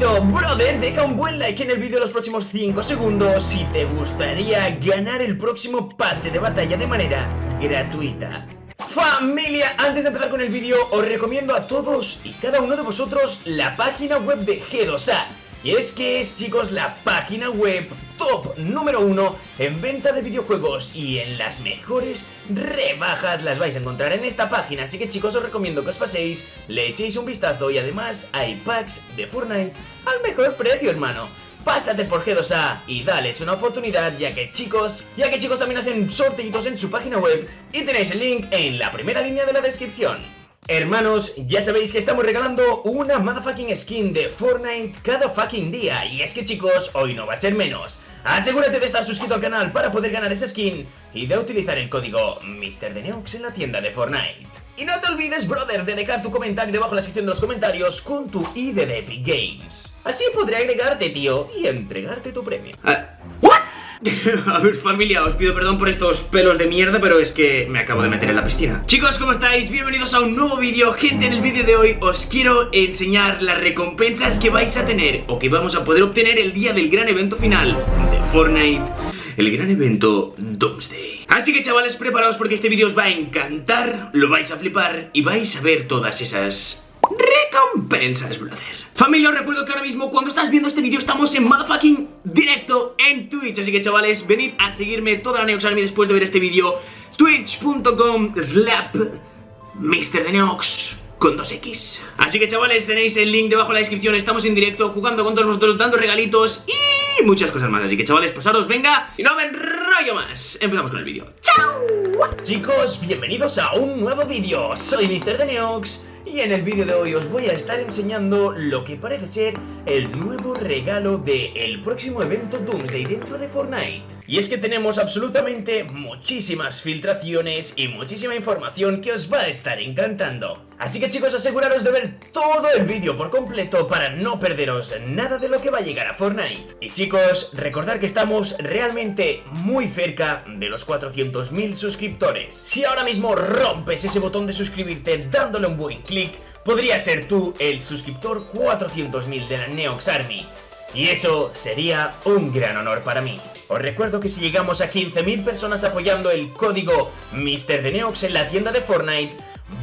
brother, deja un buen like en el vídeo los próximos 5 segundos si te gustaría ganar el próximo pase de batalla de manera gratuita. Familia, antes de empezar con el vídeo, os recomiendo a todos y cada uno de vosotros la página web de G2A. Y es que es, chicos, la página web top número uno en venta de videojuegos y en las mejores rebajas las vais a encontrar en esta página. Así que, chicos, os recomiendo que os paséis, le echéis un vistazo y además hay packs de Fortnite al mejor precio, hermano. Pásate por G2A y dales una oportunidad ya que chicos, ya que chicos también hacen sorteitos en su página web y tenéis el link en la primera línea de la descripción. Hermanos, ya sabéis que estamos regalando una motherfucking skin de Fortnite cada fucking día Y es que chicos, hoy no va a ser menos Asegúrate de estar suscrito al canal para poder ganar esa skin Y de utilizar el código MrDeneox en la tienda de Fortnite y no te olvides, brother, de dejar tu comentario debajo en la sección de los comentarios con tu ID de Epic Games. Así podré agregarte, tío, y entregarte tu premio. Ah, A ver familia, os pido perdón por estos pelos de mierda Pero es que me acabo de meter en la piscina. Chicos, ¿cómo estáis? Bienvenidos a un nuevo vídeo. Gente, en el vídeo de hoy os quiero enseñar las recompensas que vais a tener O que vamos a poder obtener el día del gran evento final de Fortnite El gran evento Doomsday. Así que chavales, preparaos porque este vídeo os va a encantar Lo vais a flipar y vais a ver todas esas recompensas, brother. Familia, os recuerdo que ahora mismo cuando estás viendo este vídeo estamos en motherfucking directo en Twitch. Así que chavales, venid a seguirme toda la Neox Army después de ver este vídeo. Twitch.com slap MrDeneox con 2X Así que chavales, tenéis el link debajo en la descripción. Estamos en directo jugando con todos vosotros, dando regalitos y muchas cosas más. Así que chavales, pasaros, venga, y no me enrollo más. Empezamos con el vídeo. ¡Chao! Chicos, bienvenidos a un nuevo vídeo. Soy MrDeneox y en el vídeo de hoy os voy a estar enseñando lo que parece ser el nuevo regalo del el próximo evento Doomsday dentro de Fortnite. Y es que tenemos absolutamente muchísimas filtraciones y muchísima información que os va a estar encantando. Así que chicos, aseguraros de ver todo el vídeo por completo para no perderos nada de lo que va a llegar a Fortnite. Y chicos, recordad que estamos realmente muy cerca de los 400.000 suscriptores. Si ahora mismo rompes ese botón de suscribirte dándole un buen clic, podría ser tú el suscriptor 400.000 de la Neox Army. Y eso sería un gran honor para mí. Os recuerdo que si llegamos a 15.000 personas apoyando el código MrDeneox en la tienda de Fortnite,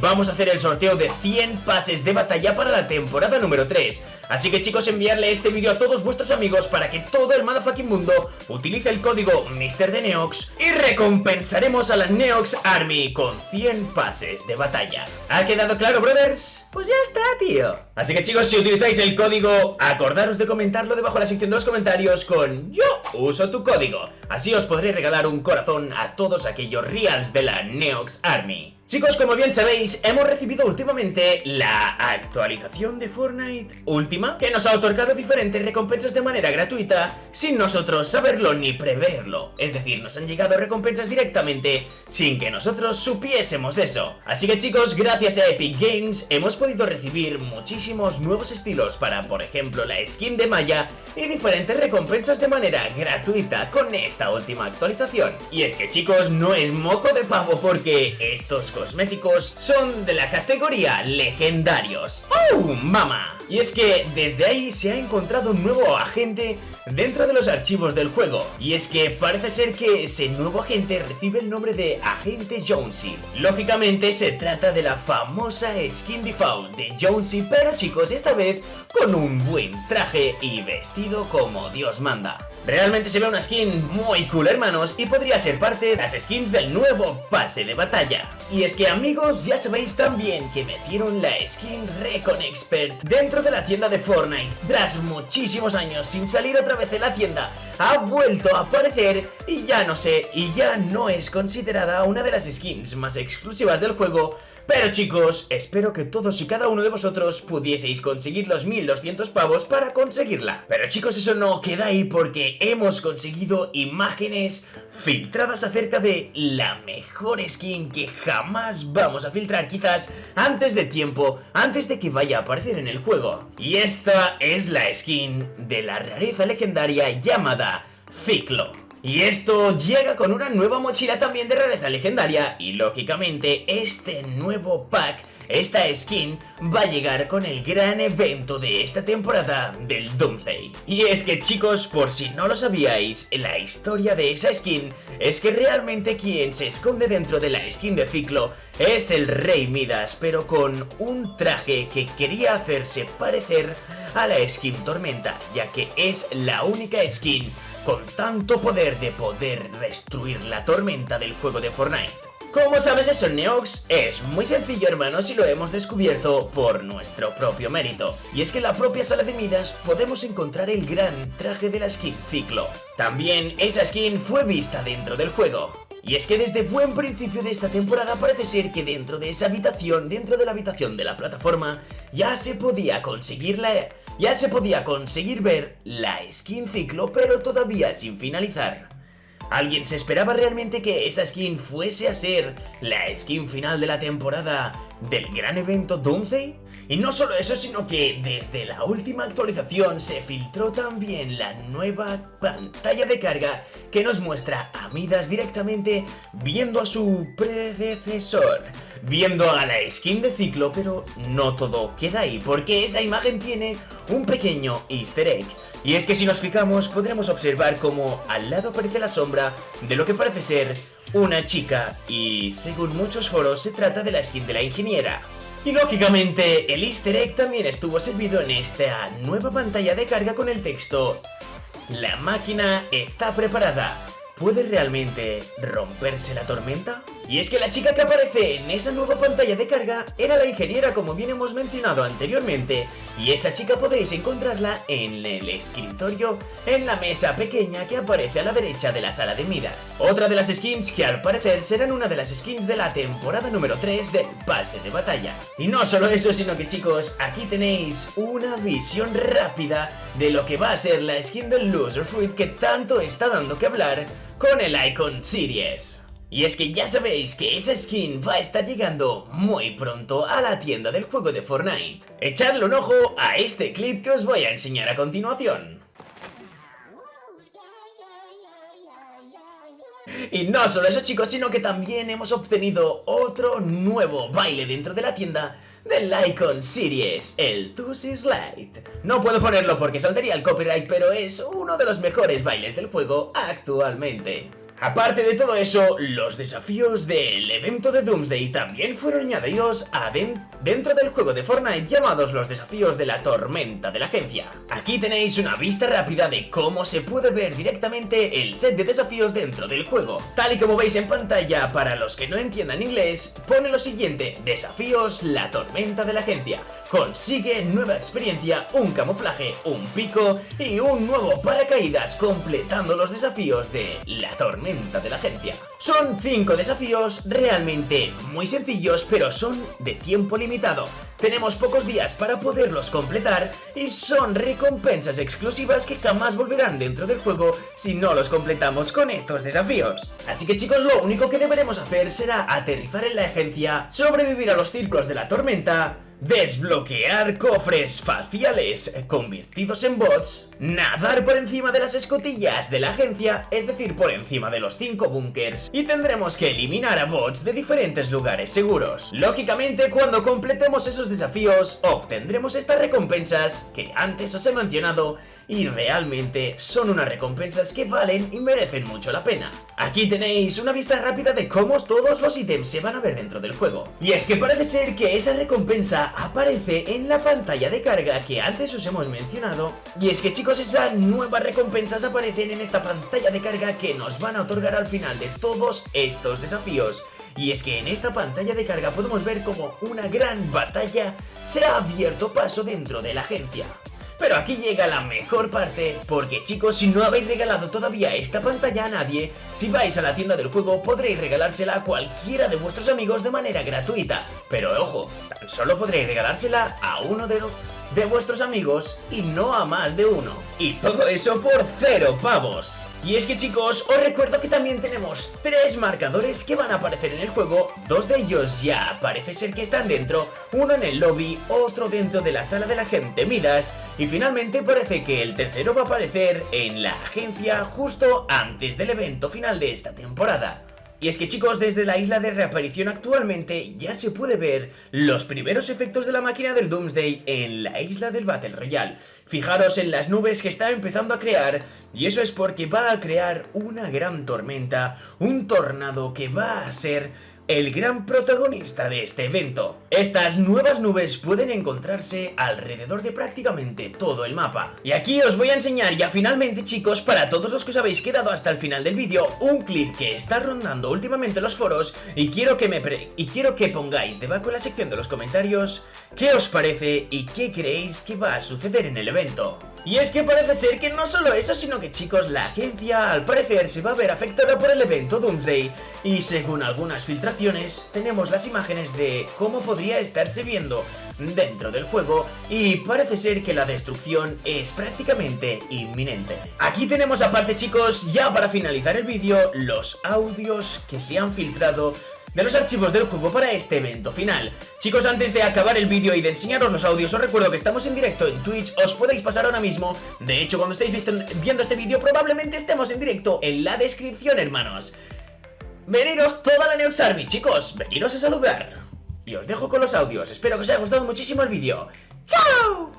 vamos a hacer el sorteo de 100 pases de batalla para la temporada número 3. Así que chicos, enviarle este vídeo a todos vuestros amigos para que todo el motherfucking mundo utilice el código MrDeneox y recompensaremos a la Neox Army con 100 pases de batalla. ¿Ha quedado claro, brothers? Pues ya está, tío. Así que chicos, si utilizáis el código, acordaros de comentarlo debajo en la sección de los comentarios con yo uso tu código. Así os podré regalar un corazón a todos aquellos reals de la Neox Army. Chicos, como bien sabéis, hemos recibido últimamente la actualización de Fortnite última, que nos ha otorgado diferentes recompensas de manera gratuita, sin nosotros saberlo ni preverlo. Es decir, nos han llegado recompensas directamente, sin que nosotros supiésemos eso. Así que chicos, gracias a Epic Games, hemos podido recibir muchísimos nuevos estilos para, por ejemplo, la skin de Maya y diferentes recompensas de manera gratuita con esta última actualización. Y es que chicos, no es moco de pavo porque estos cosméticos son de la categoría legendarios. ¡Oh, mama! Y es que desde ahí se ha encontrado un nuevo agente dentro de los archivos del juego. Y es que parece ser que ese nuevo agente recibe el nombre de Agente Jonesy. Lógicamente se trata de la famosa skin default de Jonesy, pero chicos, esta vez con un buen traje y vestido como Dios manda. Realmente se ve una skin muy cool hermanos y podría ser parte de las skins del nuevo pase de batalla. Y es que amigos ya sabéis también que metieron la skin Recon Expert dentro de la tienda de Fortnite. Tras muchísimos años sin salir otra vez de la tienda, ha vuelto a aparecer y ya no sé, y ya no es considerada una de las skins más exclusivas del juego pero chicos, espero que todos y cada uno de vosotros pudieseis conseguir los 1200 pavos para conseguirla. Pero chicos, eso no queda ahí porque hemos conseguido imágenes filtradas acerca de la mejor skin que jamás vamos a filtrar quizás antes de tiempo, antes de que vaya a aparecer en el juego. Y esta es la skin de la rareza legendaria llamada Ciclo. Y esto llega con una nueva mochila también de rareza legendaria y lógicamente este nuevo pack esta skin va a llegar con el gran evento de esta temporada del Doomsday. Y es que chicos, por si no lo sabíais, la historia de esa skin es que realmente quien se esconde dentro de la skin de Ciclo es el Rey Midas, pero con un traje que quería hacerse parecer a la skin Tormenta, ya que es la única skin con tanto poder de poder destruir la tormenta del juego de Fortnite. ¿Cómo sabes eso, Neox? Es muy sencillo, hermanos, y lo hemos descubierto por nuestro propio mérito. Y es que en la propia sala de Midas podemos encontrar el gran traje de la skin Ciclo. También esa skin fue vista dentro del juego. Y es que desde buen principio de esta temporada parece ser que dentro de esa habitación, dentro de la habitación de la plataforma, ya se podía conseguir la... Ya se podía conseguir ver la skin ciclo, pero todavía sin finalizar. ¿Alguien se esperaba realmente que esa skin fuese a ser la skin final de la temporada del gran evento Doomsday? Y no solo eso, sino que desde la última actualización se filtró también la nueva pantalla de carga que nos muestra a Midas directamente viendo a su predecesor, viendo a la skin de ciclo, pero no todo queda ahí, porque esa imagen tiene un pequeño easter egg. Y es que si nos fijamos podremos observar como al lado aparece la sombra de lo que parece ser una chica y según muchos foros se trata de la skin de la ingeniera. Y lógicamente el easter egg también estuvo servido en esta nueva pantalla de carga con el texto La máquina está preparada. ¿Puede realmente romperse la tormenta? Y es que la chica que aparece en esa nueva pantalla de carga era la ingeniera como bien hemos mencionado anteriormente y esa chica podéis encontrarla en el escritorio en la mesa pequeña que aparece a la derecha de la sala de miras. Otra de las skins que al parecer serán una de las skins de la temporada número 3 del pase de batalla. Y no solo eso sino que chicos aquí tenéis una visión rápida de lo que va a ser la skin del Loser Fruit que tanto está dando que hablar con el Icon Series. Y es que ya sabéis que esa skin va a estar llegando muy pronto a la tienda del juego de Fortnite. Echadle un ojo a este clip que os voy a enseñar a continuación. Y no solo eso chicos, sino que también hemos obtenido otro nuevo baile dentro de la tienda del Icon Series, el Tusi Slide. No puedo ponerlo porque saldría el copyright, pero es uno de los mejores bailes del juego actualmente. Aparte de todo eso, los desafíos del evento de Doomsday también fueron añadidos dentro del juego de Fortnite llamados los desafíos de la tormenta de la agencia. Aquí tenéis una vista rápida de cómo se puede ver directamente el set de desafíos dentro del juego. Tal y como veis en pantalla, para los que no entiendan inglés, pone lo siguiente, desafíos la tormenta de la agencia. Consigue nueva experiencia, un camuflaje, un pico y un nuevo paracaídas completando los desafíos de la tormenta de la agencia. Son 5 desafíos realmente muy sencillos pero son de tiempo limitado. Tenemos pocos días para poderlos completar y son recompensas exclusivas que jamás volverán dentro del juego si no los completamos con estos desafíos. Así que chicos, lo único que deberemos hacer será aterrizar en la agencia, sobrevivir a los círculos de la tormenta, Desbloquear cofres faciales convertidos en bots, nadar por encima de las escotillas de la agencia, es decir, por encima de los 5 bunkers, y tendremos que eliminar a bots de diferentes lugares seguros. Lógicamente, cuando completemos esos desafíos, obtendremos estas recompensas que antes os he mencionado y realmente son unas recompensas que valen y merecen mucho la pena. Aquí tenéis una vista rápida de cómo todos los ítems se van a ver dentro del juego. Y es que parece ser que esa recompensa aparece en la pantalla de carga que antes os hemos mencionado. Y es que chicos, esas nuevas recompensas aparecen en esta pantalla de carga que nos van a otorgar al final de todos estos desafíos. Y es que en esta pantalla de carga podemos ver como una gran batalla se ha abierto paso dentro de la agencia. Pero aquí llega la mejor parte, porque chicos, si no habéis regalado todavía esta pantalla a nadie, si vais a la tienda del juego podréis regalársela a cualquiera de vuestros amigos de manera gratuita. Pero ojo, tan solo podréis regalársela a uno de, de vuestros amigos y no a más de uno. Y todo eso por cero pavos. Y es que chicos, os recuerdo que también tenemos tres marcadores que van a aparecer en el juego, dos de ellos ya parece ser que están dentro, uno en el lobby, otro dentro de la sala de la gente Midas, y finalmente parece que el tercero va a aparecer en la agencia justo antes del evento final de esta temporada. Y es que chicos, desde la isla de reaparición actualmente ya se puede ver los primeros efectos de la máquina del Doomsday en la isla del Battle Royale. Fijaros en las nubes que está empezando a crear y eso es porque va a crear una gran tormenta, un tornado que va a ser el gran protagonista de este evento. Estas nuevas nubes pueden encontrarse alrededor de prácticamente todo el mapa. Y aquí os voy a enseñar ya finalmente chicos, para todos los que os habéis quedado hasta el final del vídeo, un clip que está rondando últimamente los foros y quiero que me y quiero que pongáis debajo en la sección de los comentarios qué os parece y qué creéis que va a suceder en el evento. Y es que parece ser que no solo eso, sino que chicos, la agencia al parecer se va a ver afectada por el evento Doomsday y según algunas filtraciones tenemos las imágenes de cómo podría estarse viendo dentro del juego y parece ser que la destrucción es prácticamente inminente. Aquí tenemos aparte chicos, ya para finalizar el vídeo, los audios que se han filtrado de los archivos del juego para este evento final. Chicos, antes de acabar el vídeo y de enseñaros los audios, os recuerdo que estamos en directo en Twitch, os podéis pasar ahora mismo. De hecho, cuando estéis viendo este vídeo, probablemente estemos en directo en la descripción, hermanos. Veniros toda la Neox Army, chicos, veniros a saludar. Y os dejo con los audios, espero que os haya gustado muchísimo el vídeo. ¡Chao!